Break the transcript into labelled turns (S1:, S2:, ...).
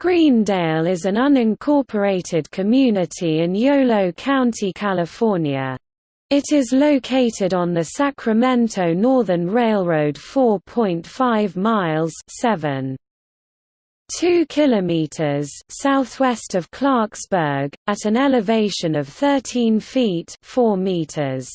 S1: Greendale is an unincorporated community in Yolo County, California. It is located on the Sacramento Northern Railroad 4.5 miles 7. 2 kilometers southwest of Clarksburg, at an elevation of 13 feet 4 meters.